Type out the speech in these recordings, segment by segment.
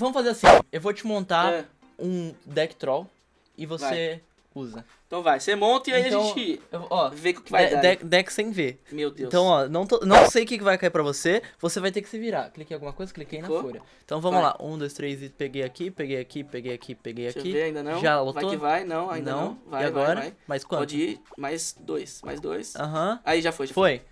vamos fazer assim. Eu vou te montar É. um deck troll e você usa. Então vai, você monta e aí Então, a gente eu- ó, vê o que vai de- dar. deck, deck sem ver. Meu Deus. Então, ó, não, tô- não sei o que vai cair pra você, você vai ter que se virar. Cliquei em alguma coisa, cliquei na Clicou? folha. Então vamos Vai. lá, um, dois, três, e peguei aqui, peguei aqui, peguei aqui, peguei Deixa aqui. ver, ainda não. Já Vai lotou? que vai, não, ainda não. Vai, e agora? vai, vai. Mais quanto? Pode ir, mais dois, mais dois. Aham. Aí já foi, já foi. Foi.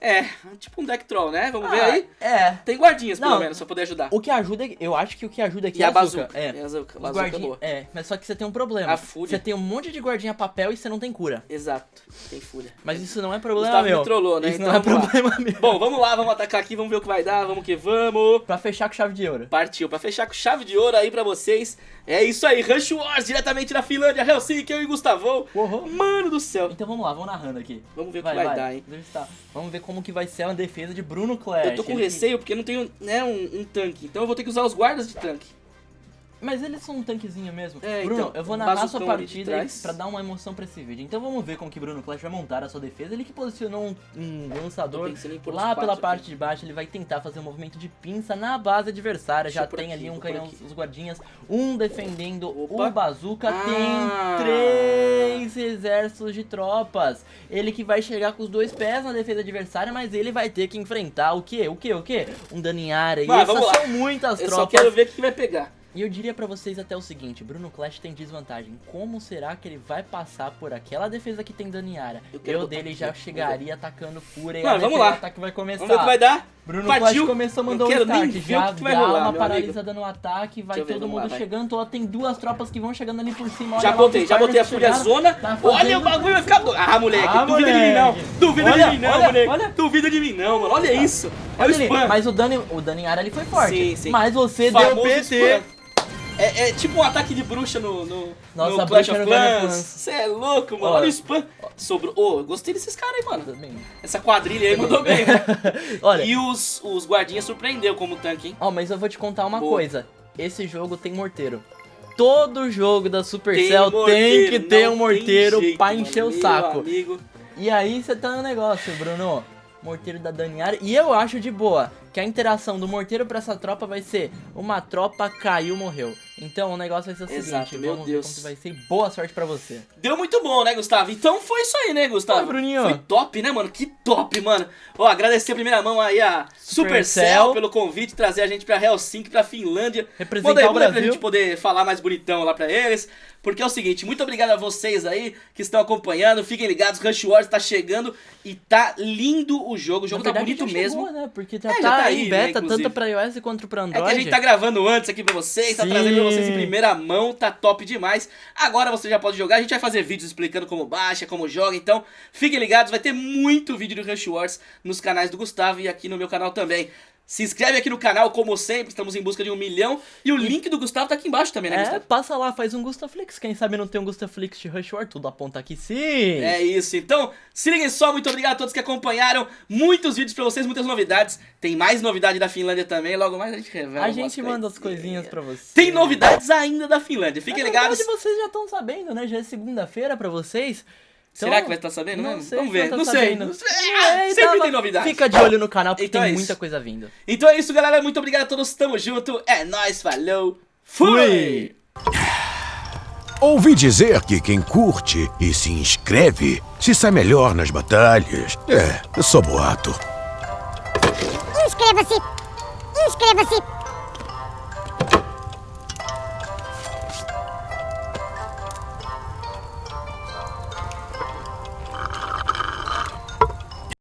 É, tipo um deck troll, né? Vamos ver Ah, aí. É. Tem guardinhas, pelo Não. menos, pra poder ajudar. O que ajuda, eu acho que o que ajuda aqui E é a açúcar. bazuca. É. E a bazuca, bazuca é guardinha- boa. É, mas só que você tem um problema. A fúria. Você tem um monte de guardinha papel e você não tem cura. Exato, tem fúria. Mas isso não é problema Gustavo meu. me trollou, né? Isso Então não é vamos lá. problema meu. Bom, vamos lá, vamos atacar aqui, vamos ver o que vai dar, vamos que vamos. Pra fechar com chave de ouro. Partiu, pra fechar com chave de ouro aí pra vocês. É isso aí, Rush Wars, diretamente da Finlândia, Helsinki, eu e Gustavão. Uhum. Mano do céu. Então vamos lá, vamos narrando aqui. Vamos ver o que vai dar, hein? Eu estar. Vamos ver como que vai ser a defesa de Bruno Clash. Eu tô com Ele- receio porque não tenho né, um, um tanque, então eu vou ter que usar os guardas de tanque. Mas eles são um tanquezinho mesmo. É, Bruno, então, eu vou narrar sua partida pra dar uma emoção pra esse vídeo. Então vamos ver como que Bruno Clash vai montar a sua defesa. Ele que posicionou um, um lançador lá pela aqui. parte de baixo. Ele vai tentar fazer um movimento de pinça na base adversária. Deixa eu Já tem aqui, ali um canhão, os guardinhas. Um defendendo Opa. o Bazooka. Ah. Tem três exércitos de tropas. Ele que vai chegar com os dois pés na defesa adversária, mas ele vai ter que enfrentar o quê? O quê? O quê? Um dano em área. Mas e essas são muitas Eu tropas. só quero ver o que vai pegar. E eu diria pra vocês até o seguinte, Bruno Clash tem desvantagem. Como será que ele vai passar por aquela defesa que tem dano em área? Eu Eu, dele já chegaria atacando fúria e Mano, a vamos lá. do ataque vai começar. Vamos ver o que vai dar. Bruno Partiu. Clash começou, mandou um start. o Já que vai dá rolar, uma meu paralisada no ataque, vai todo mundo vai. chegando. Ó, tem duas tropas que vão chegando ali por cima. Já botei, já botei a fúria zona. Tá Olha o bagulho vai ficar. Ah, moleque, Ah, duvida de mim não. moleque. Duvida Olha, de mim não, olha, moleque. olha. Duvida de mim não, mano. Olha isso. É o Olha ali, spam. Mas o dano, o área ali foi forte. Sim, sim. Mas você deu Famoso PT. spam. É, é tipo um ataque de bruxa no, no, Nossa, no Clash of Clans. Você é louco, mano. Ó. Olha o spam. Sobrou. Ô, eu gostei desses caras aí, mano. Também. Essa quadrilha aí mandou bem, né? Olha, E os, os guardinhas surpreendeu como tanque, hein? Ó, mas eu vou te contar uma Boa. coisa. Esse jogo tem morteiro. Todo jogo da Tem Supercell tem, morteiro, que ter não um morteiro tem jeito, pra mano. encher o Meu saco. amigo. E aí você tá no negócio, Bruno. Morteiro da Daniara. E eu acho de boa que a interação do morteiro pra essa tropa vai ser uma tropa caiu, morreu. Então o negócio vai ser o Exato, seguinte, meu vamos Deus. ver como vai ser. Boa sorte pra você. Deu muito bom, né, Gustavo? Então foi isso aí, né, Gustavo? Foi, Bruninho. Foi top, né, mano? Que top, mano. Ó, agradecer a primeira mão aí a Supercell. Supercell pelo convite, trazer a gente pra Helsinki, pra Finlândia. Representar aí, o aí pra Brasil. gente poder falar mais bonitão lá pra eles. Porque é o seguinte, muito obrigado a vocês aí que estão acompanhando. Fiquem ligados, Rush Wars tá chegando e tá lindo o jogo. O jogo Na tá verdade, bonito já mesmo. chegou, né? Porque já É, tá, já tá em aí, né, beta, inclusive. tanto pra iOS quanto pra É Android. que a gente tá gravando antes aqui pra vocês, tá Sim. trazendo pra vocês em primeira mão, tá top demais. Agora você já pode jogar, a gente vai fazer vídeos explicando como baixa, como joga, então fiquem ligados, vai ter muito vídeo do Rush Wars nos canais do Gustavo e aqui no meu canal também. Se inscreve aqui no canal, como sempre, estamos em busca de um milhão. E o link do Gustavo tá aqui embaixo também, né, É, Gustavo? passa lá, faz um Gustaflix. Quem sabe não tem um Gustaflix de Rush War, tudo aponta aqui sim. É isso, então se liguem só, muito obrigado a todos que acompanharam. Muitos vídeos pra vocês, muitas novidades. Tem mais novidade da Finlândia também, logo mais a gente revela. A gente manda as coisinhas. pra você. Tem novidades ainda da Finlândia, fiquem Na ligados. verdade, vocês já estão sabendo, né? Já é segunda-feira pra vocês. Então, Será que vai estar sabendo não sei Vamos ver, tá não sei. sabendo. Não sei. É, Ah, sempre tava- tem novidade. Fica de olho no canal porque Então tem é muita coisa vindo. Então é isso, galera. Muito obrigado a todos. Tamo junto. É nóis, falou. Fui! Ouvi dizer que quem curte e se inscreve se sai melhor nas batalhas. É, é só boato. Inscreva-se! Inscreva-se!